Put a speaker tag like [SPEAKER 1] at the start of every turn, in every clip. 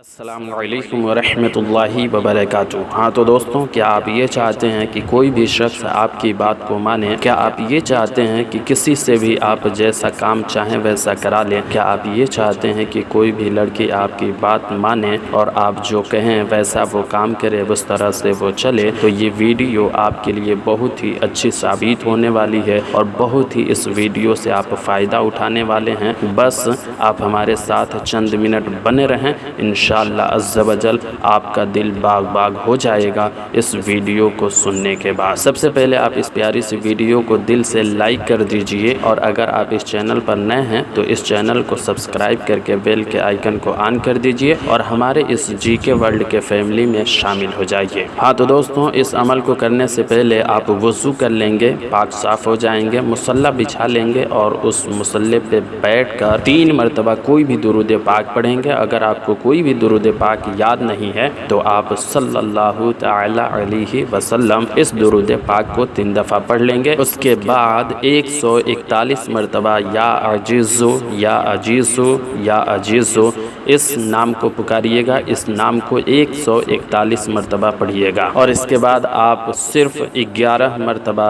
[SPEAKER 1] असलकम वरहमतुल्लाहि वबरकातुहू हाँ तो दोस्तों, क्या आप ये चाहते हैं कि कोई भी शख्स आपकी बात को माने? क्या आप ये चाहते हैं कि किसी से भी आप जैसा काम चाहें वैसा करा लें? क्या आप ये चाहते हैं कि कोई भी लड़की आपकी बात माने और आप जो कहें वैसा वो काम करे, उस तरह से वो चले? तो ये वीडियो आपके लिए बहुत ही अच्छी साबित होने वाली है और बहुत ही इस वीडियो से आप फ़ायदा उठाने वाले हैं। बस आप हमारे साथ चंद मिनट बने रहें। इन अज़्ज़वजल आपका दिल बाग बाग हो जाएगा इस वीडियो को सुनने के बाद। सबसे पहले आप इस प्यारी सी वीडियो को दिल से लाइक कर दीजिए और अगर आप इस चैनल पर नए हैं तो इस चैनल को सब्सक्राइब करके बेल के आइकन को ऑन कर दीजिए और हमारे इस जी के वर्ल्ड के फैमिली में शामिल हो जाइए। हाँ तो दोस्तों, इस अमल को करने से पहले आप वज़ू कर लेंगे, पाक साफ़ हो जाएँगे, मुसल्ला बिछा लेंगे और उस मुसल्ले पे बैठ कर तीन मरतबा कोई भी दुरुद पाक पढ़ेंगे। अगर आपको कोई भी दुरुद पाक याद नहीं है तो आप सल्लल्लाहु अलैहि वसल्लम इस दुरुद पाक को तीन दफ़ा पढ़ लेंगे। उसके बाद 141 मरतबा या अजीज़ो या अजीज़ो या अजीज़ो, इस नाम को पुकारिएगा, इस नाम को 141 मरतबा पढ़िएगा। और इसके बाद आप सिर्फ़ 11 मरतबा,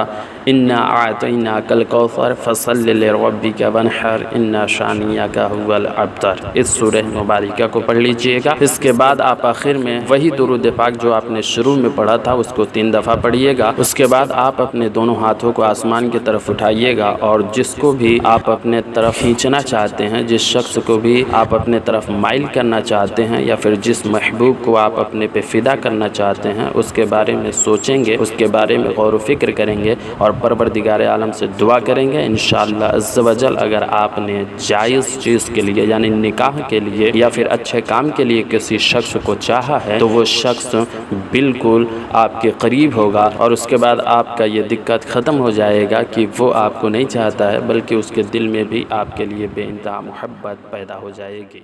[SPEAKER 1] इन्ना आतना कल कौसर फ़सल रबी का बनहर इन्ना शानिया का हुल अबतर, इस सूरह मुबारिका को पढ़ लीजिएगा इसके बाद आप आखिर में वही दुरुद पाक जो आपने शुरू में पढ़ा था, उसको तीन दफ़ा पढ़िएगा। उसके बाद आप अपने दोनों हाथों को आसमान की तरफ़ उठाइएगा और जिसको भी आप अपने तरफ़ खींचना चाहते हैं, जिस शख्स को भी आप अपने तरफ़ माइल करना चाहते हैं या फिर जिस महबूब को आप अपने पे फ़िदा करना चाहते हैं, उसके बारे में सोचेंगे, उसके बारे में गौर फ़िक्र करेंगे और परवरदिगार आलम से दुआ करेंगे। इन शजल अगर आपने जायज़ चीज़ के लिए, यानी निकाह के लिए या फिर अच्छे काम के लिए किसी शख्स को चाहा है तो वो शख्स बिल्कुल आपके करीब होगा और उसके बाद आपका ये दिक्कत ख़त्म हो जाएगा कि वो आपको नहीं चाहता है, बल्कि उसके दिल में भी आपके लिए बेनता मोहब्बत पैदा हो जाएगी।